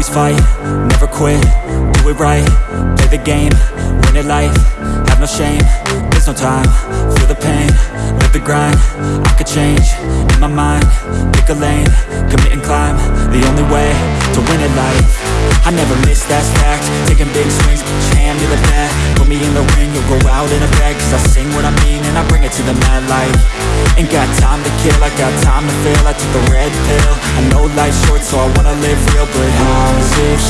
always fight, never quit, do it right, play the game, win it life, have no shame, there's no time, feel the pain, live the grind, I could change, in my mind, pick a lane, commit and climb, the only way, to win it life, I never miss, that's fact, taking big swings, put your hand to the bat, put me in the ring, you'll go out in a bag, cause I sing what I mean and I bring to the mad light, ain't got time to kill, I got time to feel, I took a red pill, I know life's short so I wanna live real, but how's it